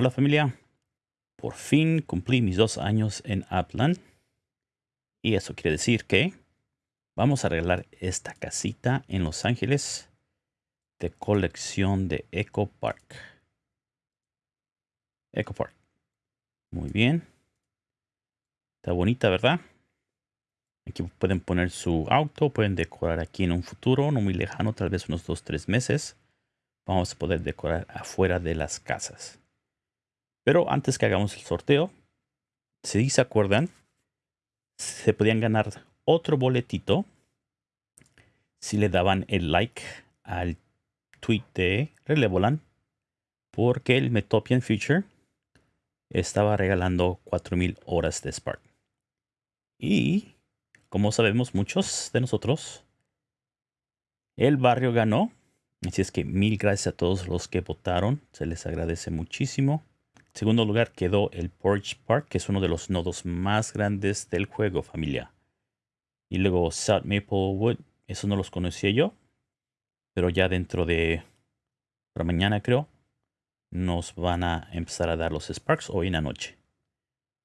Hola familia, por fin cumplí mis dos años en Upland y eso quiere decir que vamos a arreglar esta casita en Los Ángeles de colección de Eco Park. Eco Park. Muy bien. Está bonita, ¿verdad? Aquí pueden poner su auto, pueden decorar aquí en un futuro, no muy lejano, tal vez unos 2-3 meses. Vamos a poder decorar afuera de las casas. Pero antes que hagamos el sorteo, si se acuerdan, se podían ganar otro boletito si le daban el like al tweet de Relevolan porque el Metopian Future estaba regalando 4000 horas de Spark. Y como sabemos muchos de nosotros, el barrio ganó. Así es que mil gracias a todos los que votaron. Se les agradece muchísimo. Segundo lugar quedó el Porch Park, que es uno de los nodos más grandes del juego, familia. Y luego South Maplewood, eso no los conocía yo. Pero ya dentro de... Para mañana creo, nos van a empezar a dar los Sparks hoy en la noche.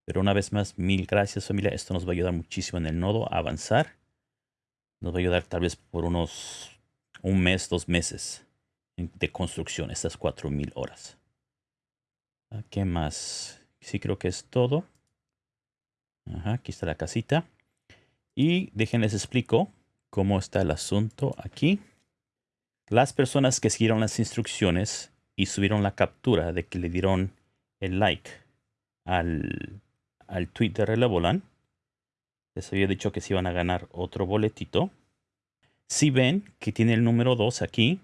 Pero una vez más, mil gracias familia. Esto nos va a ayudar muchísimo en el nodo a avanzar. Nos va a ayudar tal vez por unos un mes, dos meses de construcción, estas 4000 horas. Ah, ¿Qué más? Sí creo que es todo. Aquí está la casita. Y déjenles explico cómo está el asunto aquí. Las personas que siguieron las instrucciones y subieron la captura de que le dieron el like al, al tweet de Relevolan. Les había dicho que se iban a ganar otro boletito. Si ven que tiene el número 2 aquí,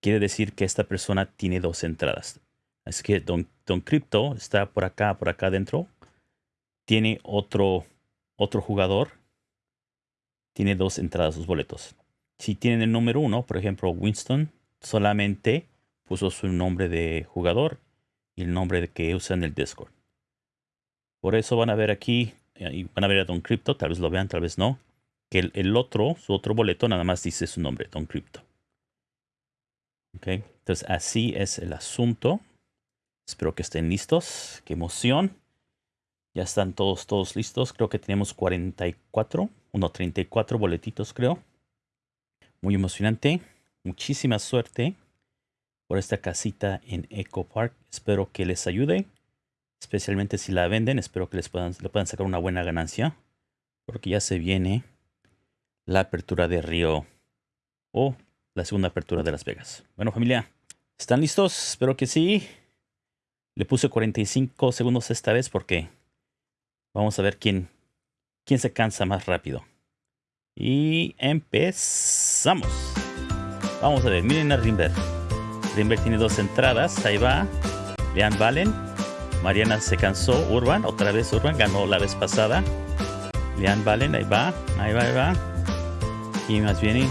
quiere decir que esta persona tiene dos entradas. Así que Don, Don Crypto está por acá, por acá adentro. Tiene otro, otro jugador. Tiene dos entradas, dos boletos. Si tienen el número 1, por ejemplo, Winston, solamente puso su nombre de jugador y el nombre que usa en el Discord. Por eso van a ver aquí, eh, van a ver a Don Crypto, tal vez lo vean, tal vez no, que el, otro, su otro boleto nada más dice su nombre, Don Crypto. Ok, entonces así es el asunto. Espero que estén listos. Qué emoción. Ya están todos, todos listos. Creo que tenemos 44, uno 34 boletitos creo. Muy emocionante. Muchísima suerte por esta casita en Eco Park. Espero que les ayude. Especialmente si la venden. Espero que les puedan, le puedan sacar una buena ganancia. Porque ya se viene la apertura de Río. O la segunda apertura de Las Vegas. Bueno familia. ¿Están listos? Espero que sí. Le puse 45 segundos esta vez porque vamos a ver quién, quién se cansa más rápido. Y empezamos. Vamos a ver, miren a Rimber. Rimber tiene dos entradas, ahí va. Lean Valen. Mariana se cansó. Urban, otra vez Urban, ganó la vez pasada. Lean Valen, ahí va, ahí va, ahí va. ¿Quién más viene?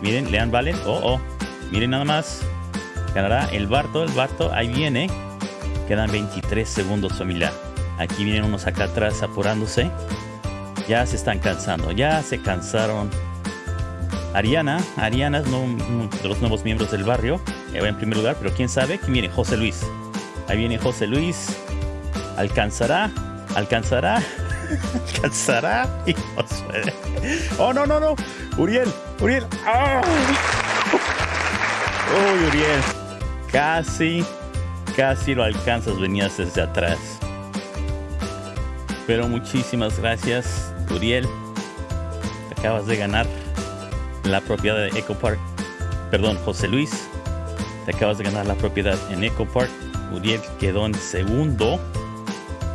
Miren, Lean Valen. Oh, oh. Miren nada más. Ganará el Barto, el Barto, ahí viene. Quedan 23 segundos familia. Aquí vienen unos acá atrás apurándose. Ya se están cansando, ya se cansaron Ariana, Ariana es uno de los nuevos miembros del barrio. va en primer lugar, pero quién sabe. Aquí viene José Luis. Ahí viene José Luis. ¿Alcanzará? ¿Alcanzará? ¿Alcanzará? Oh, no, no, no. Uriel, Uriel. ¡Oh! Uy, Uriel. Casi, casi lo alcanzas. Venías desde atrás. Pero muchísimas gracias, Uriel. Acabas de ganar la propiedad de Eco Park. Perdón, José Luis, te acabas de ganar la propiedad en Eco Park. Uriel quedó en segundo.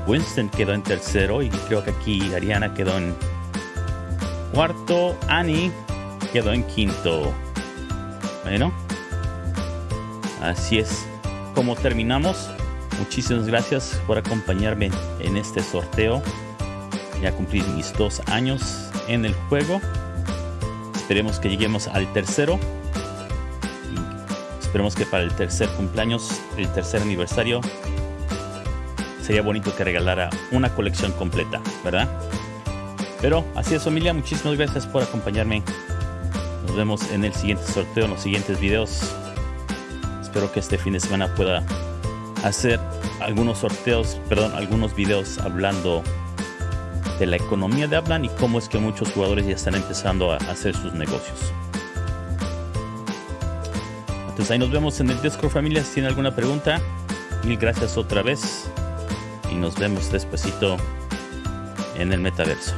Winston quedó en tercero y creo que aquí Ariana quedó en cuarto. Annie quedó en quinto. Bueno, así es como terminamos. Muchísimas gracias por acompañarme en este sorteo. Ya cumplí mis dos años en el juego. Esperemos que lleguemos al tercero. Esperemos que para el tercer cumpleaños, el tercer aniversario, sería bonito que regalara una colección completa, ¿verdad? Pero así es familia, muchísimas gracias por acompañarme. Nos vemos en el siguiente sorteo, en los siguientes videos. Espero que este fin de semana pueda hacer algunos sorteos, perdón, algunos videos hablando de la economía de Upland y cómo es que muchos jugadores ya están empezando a hacer sus negocios. Entonces ahí nos vemos en el Discord familia. Si tienen alguna pregunta, mil gracias otra vez y nos vemos despuesito en el metaverso.